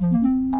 on.